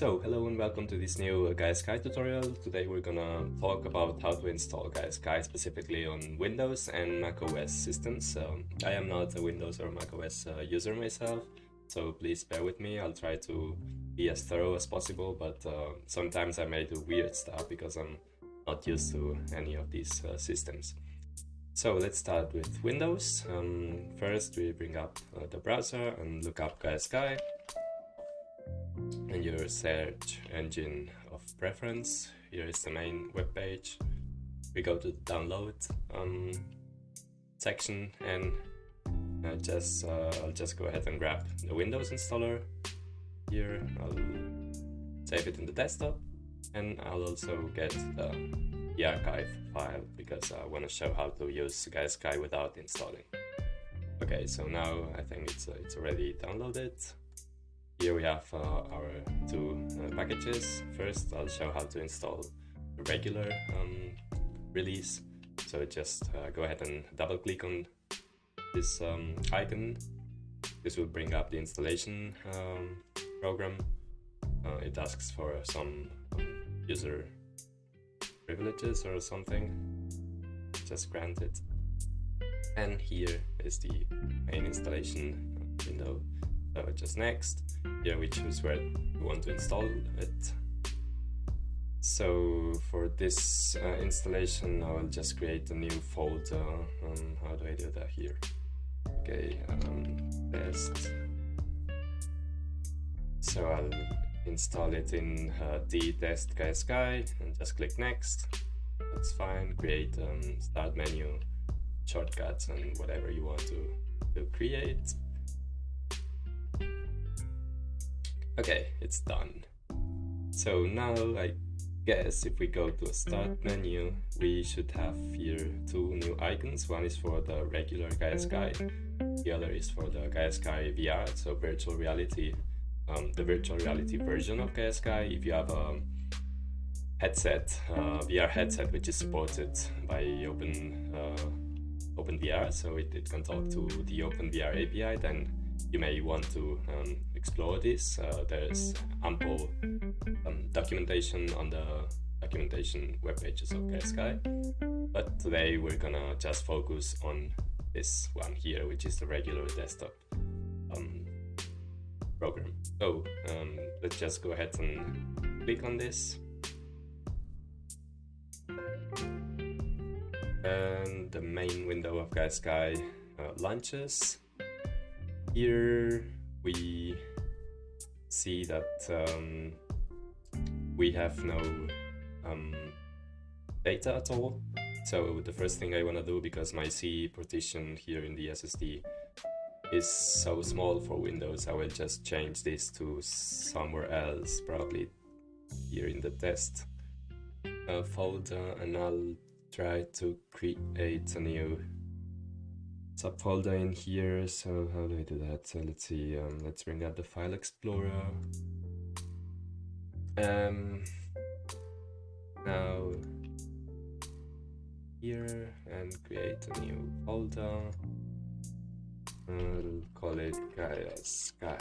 So, hello and welcome to this new Gaia Sky tutorial. Today we're gonna talk about how to install Gaia Sky specifically on Windows and macOS systems. Um, I am not a Windows or macOS uh, user myself, so please bear with me. I'll try to be as thorough as possible, but uh, sometimes I may do weird stuff because I'm not used to any of these uh, systems. So let's start with Windows. Um, first we bring up uh, the browser and look up GaiaSky and your search engine of preference. Here is the main web page. We go to download um, section and uh, just uh, I'll just go ahead and grab the Windows installer. Here I'll save it in the desktop and I'll also get the, the archive file because I want to show how to use GaiaSky without installing. Okay, so now I think it's, uh, it's already downloaded. Here we have uh, our two uh, packages. First, I'll show how to install the regular um, release. So just uh, go ahead and double click on this um, icon. This will bring up the installation um, program. Uh, it asks for some um, user privileges or something. Just grant it. And here is the main installation window. So just next yeah, we choose where we want to install it. So for this uh, installation, I will just create a new folder. Um, how do I do that here? Okay, um, test. So I'll install it in uh, the test GaiaSky and just click next. That's fine. Create um, start menu, shortcuts, and whatever you want to, to create. Okay, it's done. So now I guess if we go to a start menu, we should have here two new icons. One is for the regular GaiaSky, the other is for the Gaia Sky VR, so virtual reality, um, the virtual reality version of Gaia Sky. If you have a headset, uh, VR headset, which is supported by Open uh, OpenVR, so it, it can talk to the OpenVR API, then you may want to um, explore this. Uh, there's ample um, documentation on the documentation web pages of GaiaSky. But today we're gonna just focus on this one here, which is the regular desktop um, program. So um, let's just go ahead and click on this. And the main window of GaiaSky uh, launches here we see that um, we have no um, data at all. So the first thing I want to do, because my C partition here in the SSD is so small for Windows, I will just change this to somewhere else, probably here in the test uh, folder, and I'll try to create a new subfolder in here. So how do I do that? So let's see. Um, let's bring up the file explorer. Um, now here and create a new folder. I'll call it Gaia Sky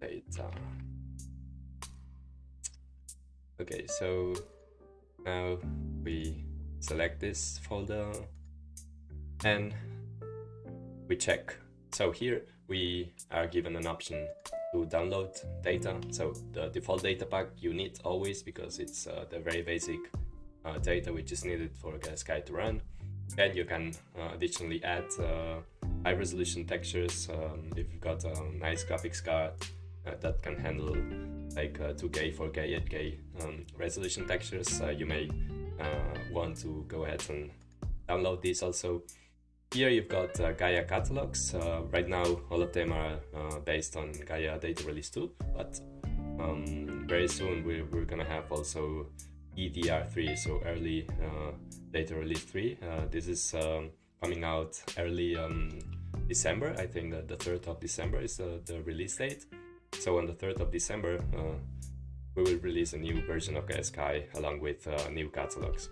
Data. Okay, so now we select this folder and we check. So here we are given an option to download data. So the default data pack you need always because it's uh, the very basic uh, data which is needed for Sky to run. And you can uh, additionally add uh, high resolution textures um, if you've got a nice graphics card uh, that can handle like 2K, 4K, 8K um, resolution textures. Uh, you may want to go ahead and download these also. Here you've got uh, Gaia catalogs. Uh, right now, all of them are uh, based on Gaia Data Release 2, but um, very soon we're, we're gonna have also EDR3, so Early uh, Data Release 3. Uh, this is um, coming out early um, December. I think that the 3rd of December is the release date. So on the 3rd of December, uh, we will release a new version of GaiaSky along with new catalogs.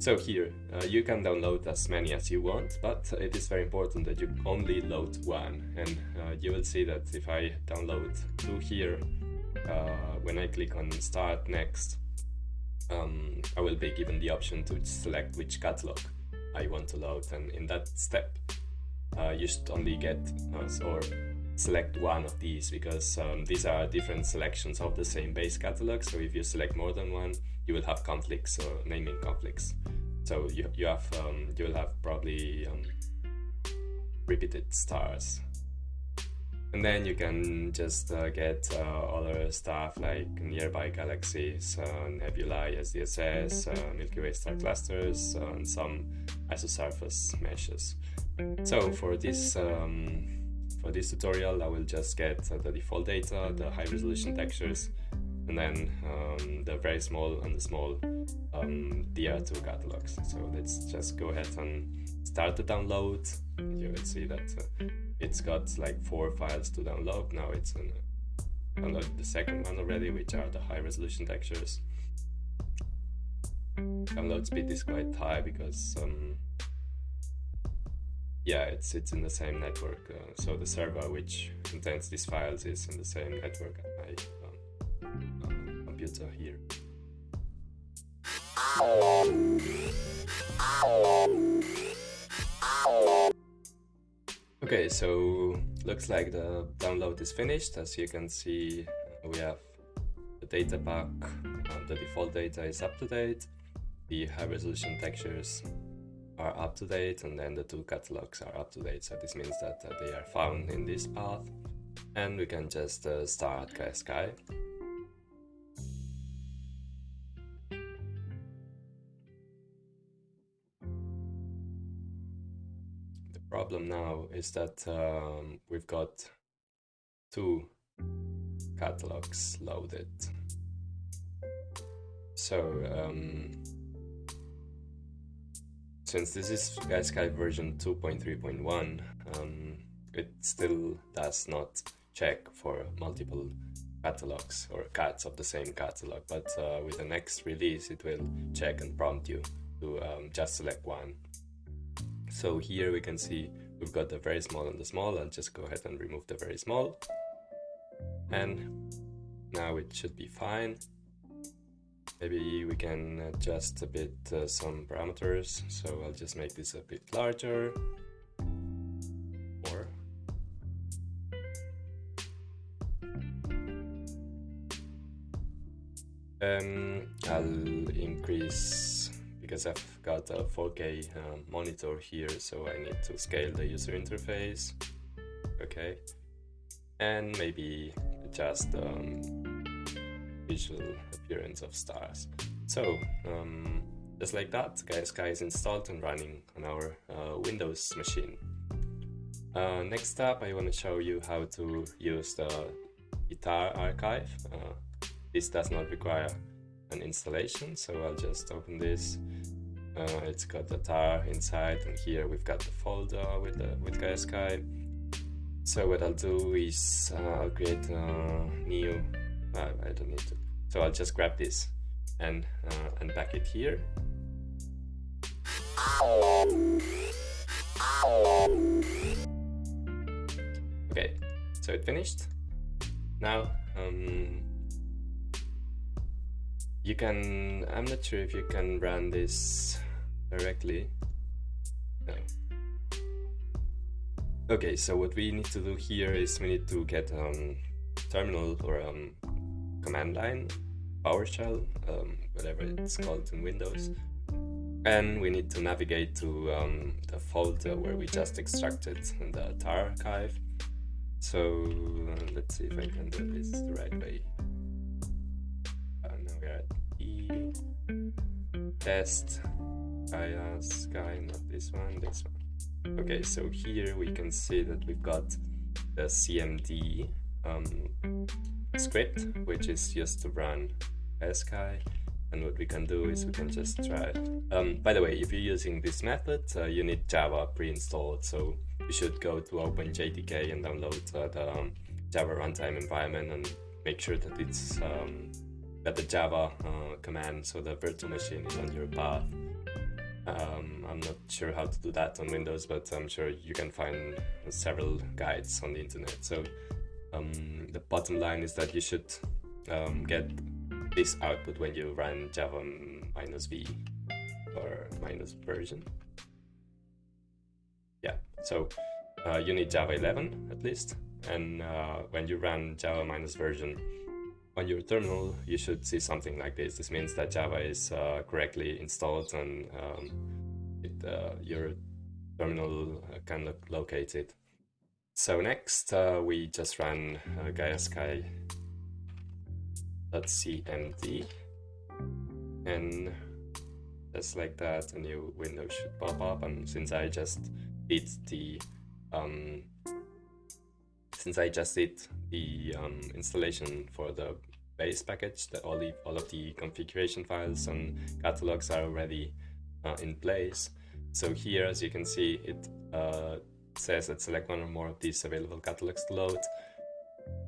So here, uh, you can download as many as you want, but it is very important that you only load one. And uh, you will see that if I download two here, uh, when I click on start next, um, I will be given the option to select which catalog I want to load. And in that step, uh, you should only get or select one of these because um, these are different selections of the same base catalog. So if you select more than one, you will have conflicts or naming conflicts. So you, you have um, you will have probably um, repeated stars and then you can just uh, get uh, other stuff like nearby galaxies, uh, nebulae, SDSS, uh, Milky Way star clusters, uh, and some isosurface meshes. So for this um, for this tutorial, I will just get uh, the default data, the high resolution textures, and then um, the very small and the small um, DR2 catalogs. So let's just go ahead and start the download. You will see that it's got like four files to download. Now it's in download the second one already, which are the high resolution textures. Download speed is quite high because um, yeah, it's it's in the same network. Uh, so the server which contains these files is in the same network as my um, uh, computer here. Okay, so looks like the download is finished. As you can see, we have the data pack, uh, the default data is up to date, the high resolution textures are up to date, and then the two catalogs are up to date. So this means that uh, they are found in this path, and we can just uh, start Sky. The problem now is that um, we've got two catalogs loaded. So, um, since this is Sky version 2.3.1, um, it still does not check for multiple catalogs or cats of the same catalog, but uh, with the next release it will check and prompt you to um, just select one so here we can see we've got the very small and the small. I'll just go ahead and remove the very small. And now it should be fine. Maybe we can adjust a bit uh, some parameters. So I'll just make this a bit larger. Or um, I'll increase because I've got a 4K uh, monitor here, so I need to scale the user interface. Okay, and maybe adjust um, visual appearance of stars. So, um, just like that, Sky is installed and running on our uh, Windows machine. Uh, next up, I want to show you how to use the ITAR archive. Uh, this does not require an installation, so I'll just open this uh, it's got the tar inside and here we've got the folder with the with GaiaSky. So what I'll do is uh, I'll create a new, uh, I don't need to. So I'll just grab this and uh, unpack it here. Okay, so it finished. Now um, you can, I'm not sure if you can run this directly. No. Okay, so what we need to do here is we need to get um, terminal or um, command line, PowerShell, um, whatever it's called in Windows. And we need to navigate to um, the folder where we just extracted the tar archive. So uh, let's see if I can do this the right way. Uh, now we're at E test Gaia Sky, not this one, this one. Okay, so here we can see that we've got the CMD um, script, which is just to run Sky. And what we can do is we can just try. Um, by the way, if you're using this method, uh, you need Java pre-installed, so you should go to OpenJDK and download uh, the um, Java runtime environment and make sure that it's um, got the Java uh, command, so the virtual machine is on your path. Um, I'm not sure how to do that on Windows, but I'm sure you can find several guides on the internet. So um, the bottom line is that you should um, get this output when you run java minus v or minus version. Yeah, so uh, you need Java 11 at least, and uh, when you run Java minus version on your terminal, you should see something like this. This means that Java is uh, correctly installed and um, it, uh, your terminal can locate it. So next, uh, we just run uh, GaiaSky.cmd and just like that, a new window should pop up. And since I just did the um, since I just did the um, installation for the base package, that all the all of the configuration files and catalogs are already uh, in place. So here, as you can see, it uh, says that select one or more of these available catalogs to load.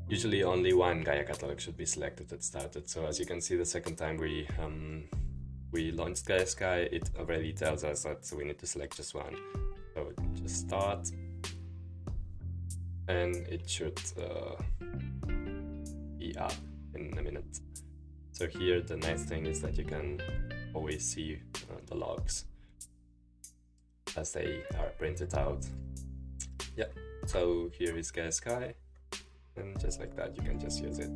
Usually only one Gaia catalog should be selected at started. So as you can see, the second time we um, we launched Gaia Sky, it already tells us that we need to select just one. So just start, and it should uh, be up in a minute. So here the nice thing is that you can always see uh, the logs as they are printed out. Yeah, so here is Gaia Sky, and just like that you can just use it.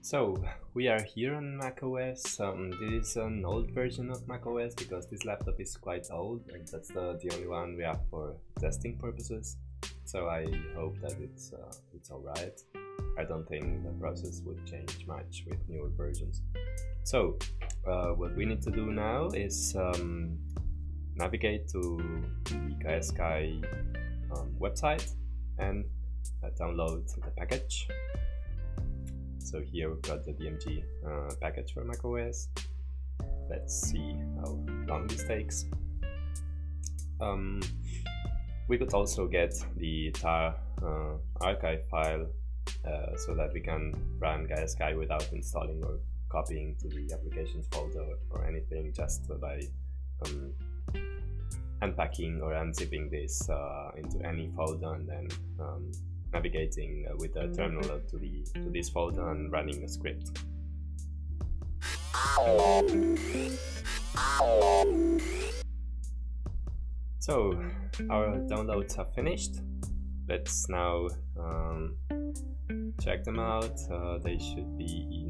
So we are here on macOS. Um, this is an old version of macOS because this laptop is quite old and that's the, the only one we have for testing purposes. So I hope that it's uh, it's alright. I don't think the process would change much with newer versions. So uh, what we need to do now is um, navigate to the Gaia Sky um, website and uh, download the package so here we've got the DMG uh, package for macOS. Let's see how long this takes. Um, we could also get the tar uh, archive file uh, so that we can run Gaia Sky without installing or copying to the applications folder or anything just by um, unpacking or unzipping this uh, into any folder and then um, navigating uh, with the terminal to the to this folder and running a script. So our downloads are finished. Let's now um, check them out. Uh, they should be the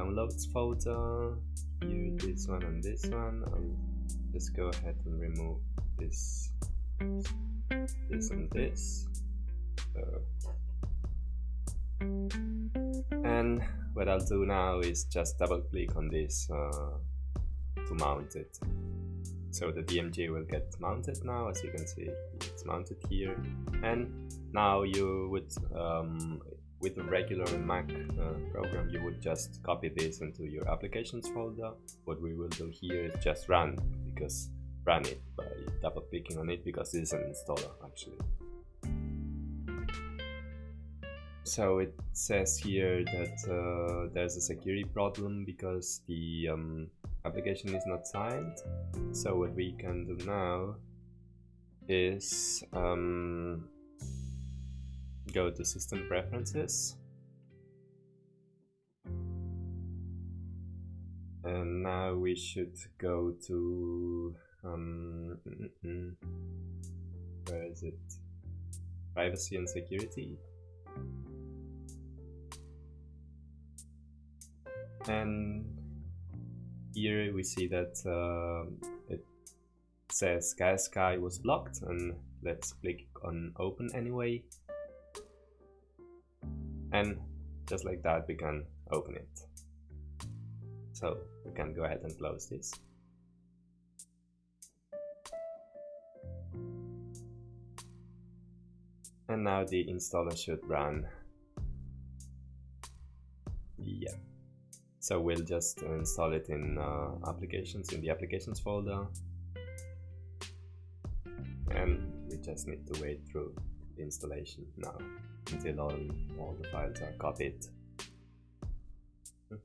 downloads folder. Here, this one and this one. I'll just go ahead and remove this, this and this. And what I'll do now is just double click on this uh, to mount it. So the DMG will get mounted now, as you can see, it's mounted here. And now you would, um, with a regular Mac uh, program, you would just copy this into your applications folder. What we will do here is just run, because run it by double clicking on it, because this is an installer actually. So it says here that uh, there's a security problem because the um, application is not signed. So what we can do now is um, go to system preferences. And now we should go to um, where is it? Privacy and security. And here we see that uh, it says Gaia Sky was blocked and let's click on open anyway and just like that we can open it. So we can go ahead and close this. And now the installer should run. Yeah. So we'll just install it in uh, applications, in the applications folder. And we just need to wait through installation now until all, all the files are copied.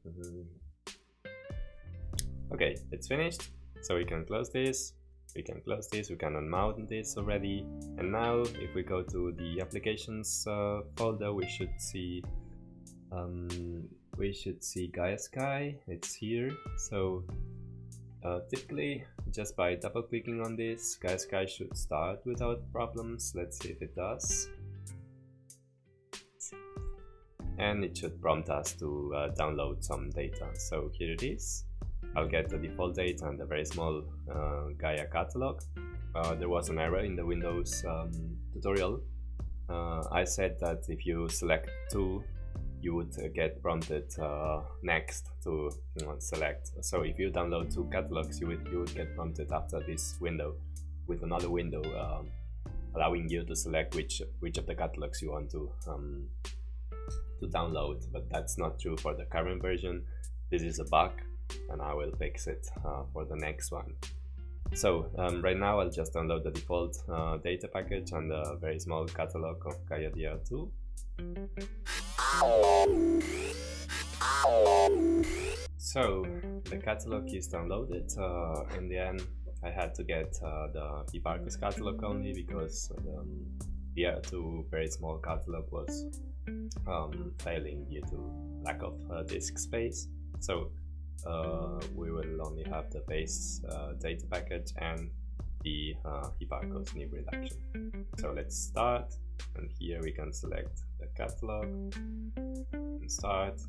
okay, it's finished. So we can close this we can close this, we can unmount this already. And now if we go to the applications uh, folder, we should see um, we should see Gaia Sky, it's here. So uh, typically just by double clicking on this, Gaia Sky should start without problems. Let's see if it does. And it should prompt us to uh, download some data. So here it is. I'll get the default data and a very small uh, Gaia catalog. Uh, there was an error in the Windows um, tutorial. Uh, I said that if you select two, you would uh, get prompted uh, next to you know, select. So if you download two catalogs, you would, you would get prompted after this window with another window um, allowing you to select which which of the catalogs you want to um, to download. But that's not true for the current version. This is a bug and I will fix it uh, for the next one. So um, right now I'll just download the default uh, data package and a very small catalog of Gaia DR2. So the catalog is downloaded. Uh, in the end, I had to get uh, the Hipparcos catalog only because um, the DR2 very small catalog was um, failing due to lack of uh, disk space. So uh, we will only have the base uh, data package and the uh, Hipparcos new reduction. So let's start and here we can select the catalog and start.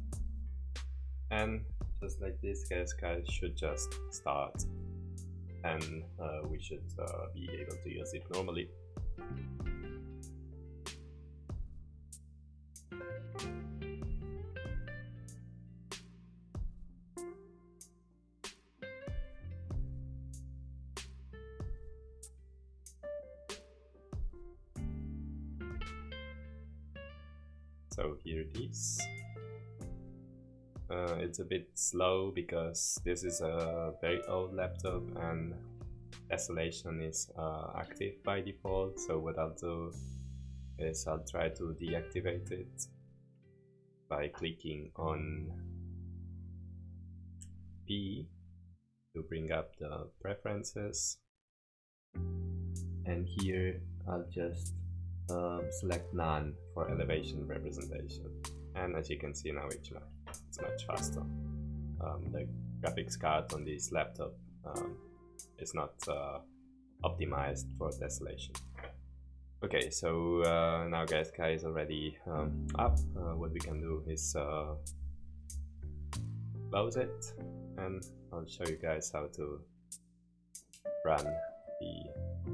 And just like this guys should just start. And uh, we should uh, be able to use it normally so here it is. Uh, it's a bit slow because this is a very old laptop and Tessellation is uh, active by default. So what I'll do is I'll try to deactivate it by clicking on P to bring up the preferences. And here I'll just um, select none for elevation representation. And as you can see now it's much, it's much faster. Um, the graphics card on this laptop um, is not uh, optimized for tessellation okay so uh, now Sky is already um, up. Uh, what we can do is uh, close it. And I'll show you guys how to run the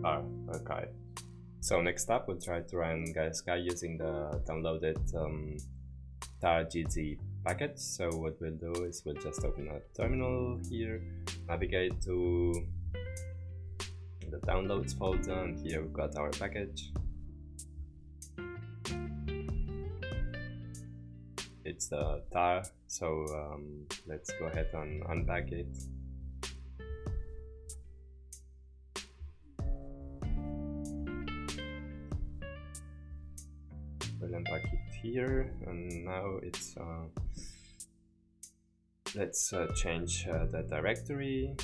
R archive so next up, we'll try to run Gaia using the downloaded um, targz package. So what we'll do is we'll just open a terminal here, navigate to the downloads folder, and here we've got our package. It's the tar, so um, let's go ahead and unpack it. Here and now it's uh, let's uh, change uh, the directory.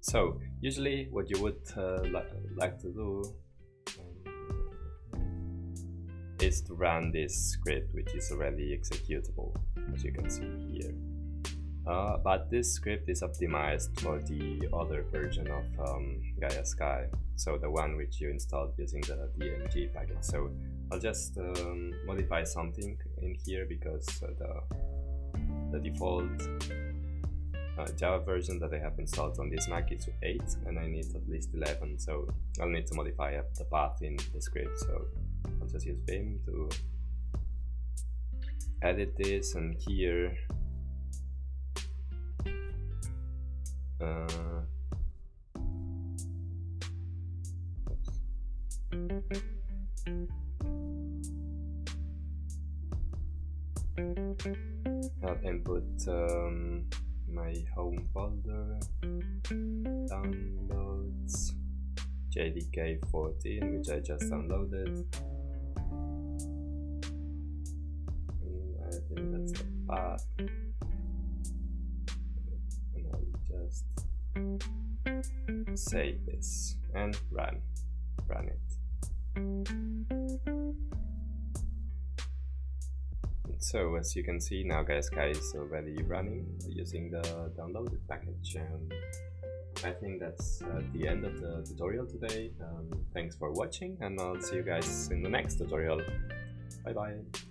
So usually what you would uh, li like to do um, is to run this script which is already executable as you can see here uh, but this script is optimized for the other version of um, Gaia Sky, so the one which you installed using the DMG package. So I'll just um, modify something in here because uh, the, the default uh, Java version that I have installed on this Mac is 8 and I need at least 11 so I'll need to modify the path in the script. So I'll just use Vim to edit this and here Uh, I'll input um, my home folder, downloads, JDK 14, which I just downloaded. And I think that's the path. Save this and run. Run it. So as you can see now Gaia is already running using the downloaded package um, I think that's uh, the end of the tutorial today. Um, thanks for watching and I'll see you guys in the next tutorial. Bye bye